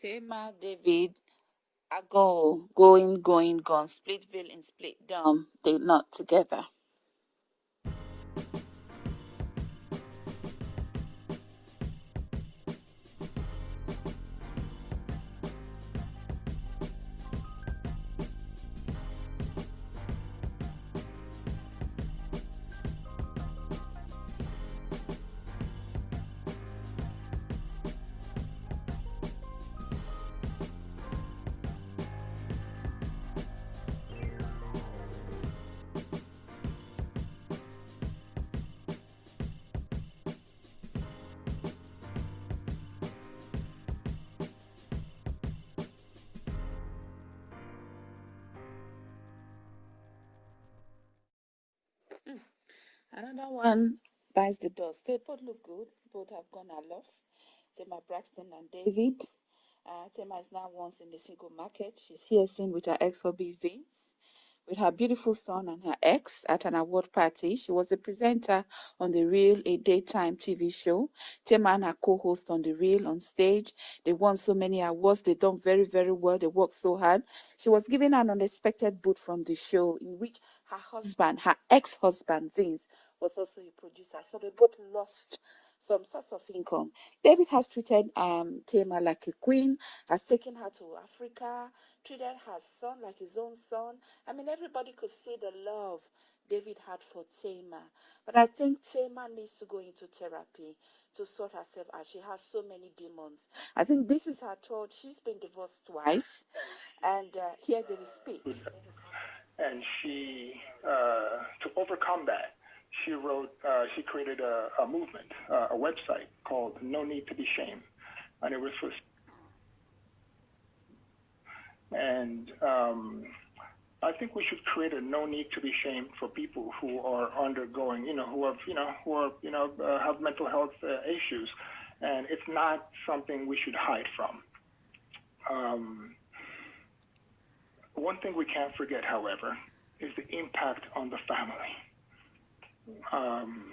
Tamar, David, Ago, going, going, gone, Splitville and Split Down, they not together. Another one buys the dust. They both look good. Both have gone aloft. Tamar Braxton and David. Uh, Tamar is now once in the single market. She's here seen with her ex-hubby Vince with her beautiful son and her ex at an award party. She was a presenter on The Real, a daytime TV show. Tamar and her co-host on The Real on stage. They won so many awards. They done very, very well. They worked so hard. She was given an unexpected boot from the show in which her husband, her ex-husband Vince, was also a producer. So they both lost some source of income. David has treated um, Tamar like a queen, has taken her to Africa, treated her son like his own son. I mean, everybody could see the love David had for Tamar. But I think Tamar needs to go into therapy to sort herself out. She has so many demons. I think this is her third. She's been divorced twice. And uh, here they speak. And she, uh, to overcome that, she wrote, uh, she created a, a movement, uh, a website called No Need to Be Shame. And it was for, and um, I think we should create a no need to be shamed for people who are undergoing, you know, who have, you know, who are, you know, uh, have mental health uh, issues. And it's not something we should hide from. Um, one thing we can't forget, however, is the impact on the family um,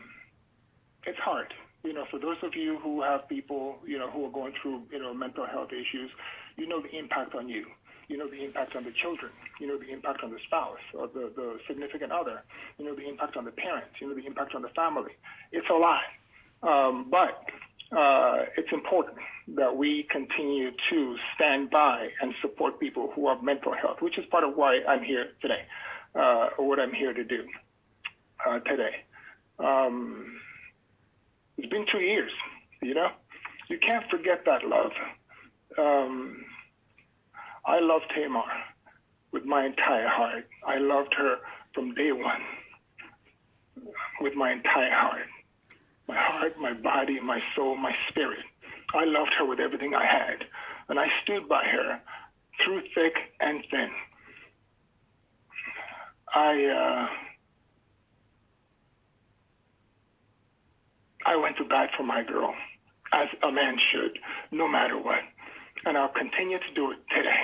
it's hard. You know, for those of you who have people, you know, who are going through, you know, mental health issues, you know the impact on you. You know the impact on the children. You know the impact on the spouse or the, the significant other. You know the impact on the parents. You know the impact on the family. It's a lot. Um, but uh, it's important that we continue to stand by and support people who have mental health, which is part of why I'm here today, uh, or what I'm here to do uh, today. Um, it's been two years, you know. You can't forget that love. Um, I loved Tamar with my entire heart. I loved her from day one with my entire heart. My heart, my body, my soul, my spirit. I loved her with everything I had. And I stood by her through thick and thin. I, uh, I went to bat for my girl, as a man should, no matter what. And I'll continue to do it today.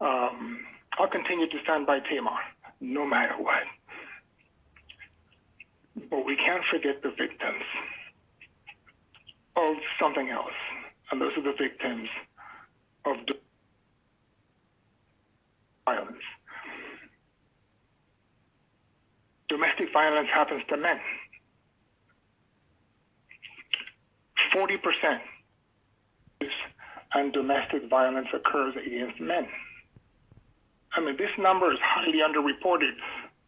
Um, I'll continue to stand by Tamar, no matter what. But we can't forget the victims of something else. And those are the victims of violence. Domestic violence happens to men. 40% and domestic violence occurs against men. I mean, this number is highly underreported.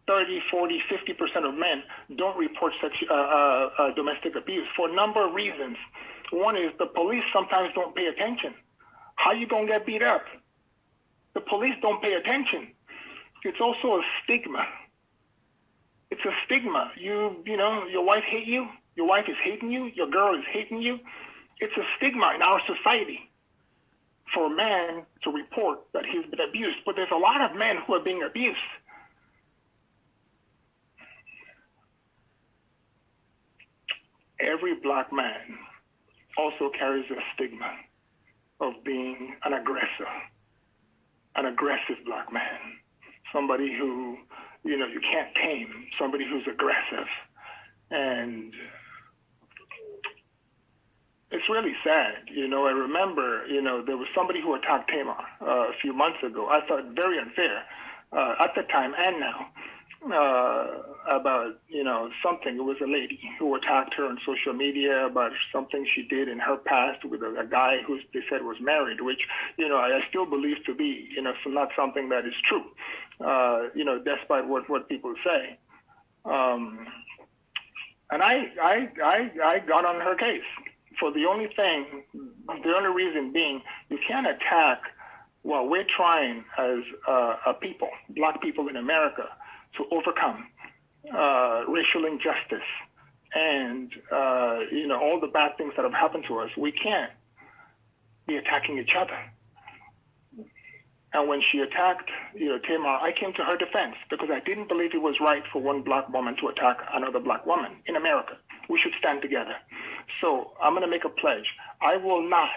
30, 40, 50% of men don't report such uh, uh, uh, domestic abuse for a number of reasons. One is the police sometimes don't pay attention. How you gonna get beat up? The police don't pay attention. It's also a stigma. It's a stigma. You, you know, your wife hate you. Your wife is hating you. Your girl is hating you. It's a stigma in our society for a man to report that he's been abused. But there's a lot of men who are being abused. Every black man also carries a stigma of being an aggressor, an aggressive black man, somebody who, you know, you can't tame, somebody who's aggressive. And it's really sad. You know, I remember, you know, there was somebody who attacked Tamar uh, a few months ago. I thought very unfair uh, at the time and now uh, about, you know, something. It was a lady who attacked her on social media about something she did in her past with a, a guy who they said was married, which, you know, I, I still believe to be, you know, so not something that is true, uh, you know, despite what, what people say. Um, and I, I, I, I got on her case for the only thing, the only reason being, you can't attack well, we're trying as uh, a people, black people in America, to overcome uh, racial injustice and uh, you know all the bad things that have happened to us. We can't be attacking each other. And when she attacked, you know, Tamar, I came to her defense because I didn't believe it was right for one black woman to attack another black woman in America. We should stand together. So I'm going to make a pledge. I will not,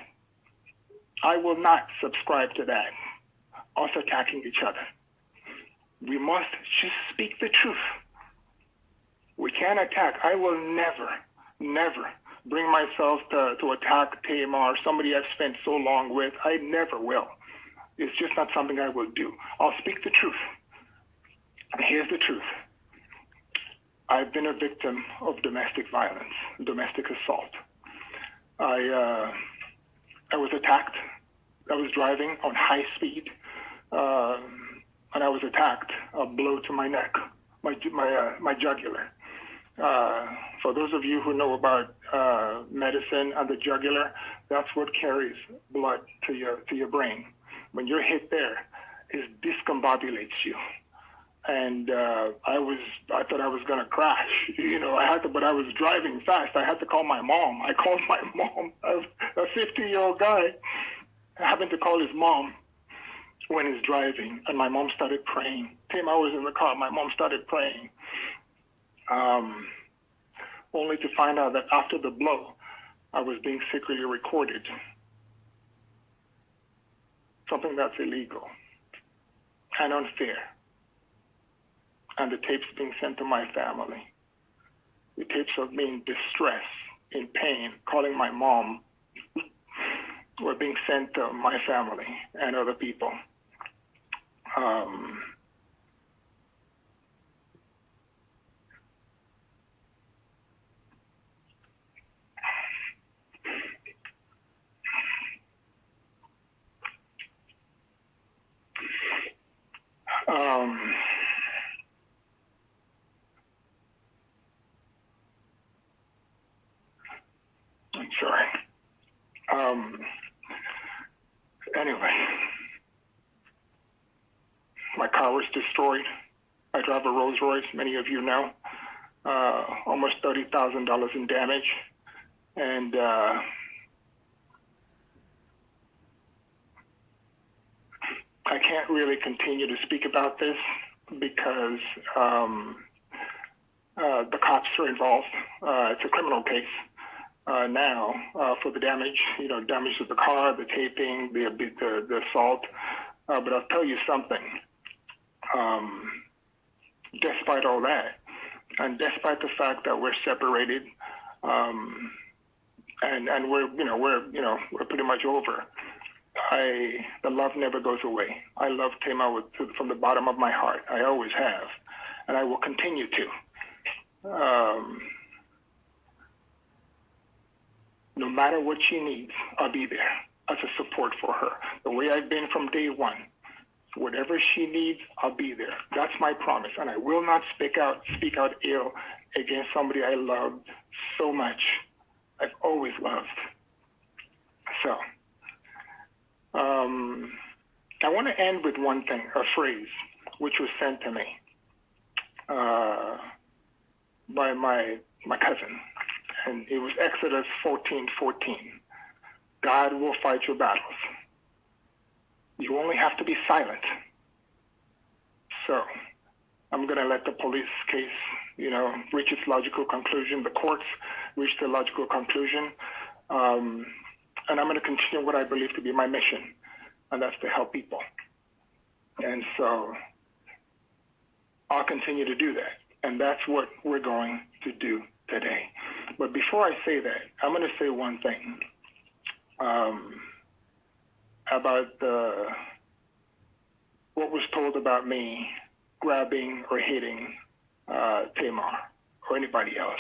I will not subscribe to that, us attacking each other. We must just speak the truth. We can't attack. I will never, never bring myself to, to attack Tamar, somebody I've spent so long with. I never will. It's just not something I will do. I'll speak the truth. And here's the truth. I've been a victim of domestic violence, domestic assault. I, uh, I was attacked. I was driving on high speed. Uh, and I was attacked, a blow to my neck, my my uh, my jugular. Uh, for those of you who know about uh, medicine and the jugular, that's what carries blood to your to your brain. When you're hit there, it discombobulates you. And uh, I was, I thought I was gonna crash. You know, I had to, but I was driving fast. I had to call my mom. I called my mom, a 50 year old guy. Happened to call his mom when he's driving, and my mom started praying. Tim, I was in the car. My mom started praying, um, only to find out that after the blow, I was being secretly recorded. Something that's illegal and unfair. And the tapes being sent to my family. The tapes of me in distress, in pain, calling my mom were being sent to my family and other people um, um, I'm sorry. Um, anyway my car was destroyed. I drive a Rolls Royce, many of you know. Uh, almost $30,000 in damage. And uh, I can't really continue to speak about this because um, uh, the cops are involved. Uh, it's a criminal case uh, now uh, for the damage, you know, damage to the car, the taping, the, the, the assault. Uh, but I'll tell you something um, despite all that, and despite the fact that we're separated, um, and and we're you know we're you know we're pretty much over. I the love never goes away. I love Tamar with, from the bottom of my heart. I always have, and I will continue to. Um, no matter what she needs, I'll be there as a support for her. The way I've been from day one. Whatever she needs, I'll be there. That's my promise. And I will not speak out, speak out ill against somebody I loved so much. I've always loved. So, um, I want to end with one thing, a phrase, which was sent to me uh, by my my cousin, and it was Exodus 14:14. 14. God will fight your battles. You only have to be silent. So I'm going to let the police case, you know, reach its logical conclusion. The courts reach the logical conclusion. Um, and I'm going to continue what I believe to be my mission, and that's to help people. And so I'll continue to do that. And that's what we're going to do today. But before I say that, I'm going to say one thing um, about the, what was told about me grabbing or hitting uh, Tamar or anybody else.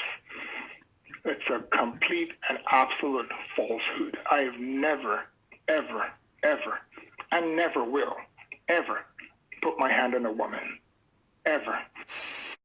It's a complete and absolute falsehood. I have never, ever, ever, and never will, ever put my hand on a woman. Ever.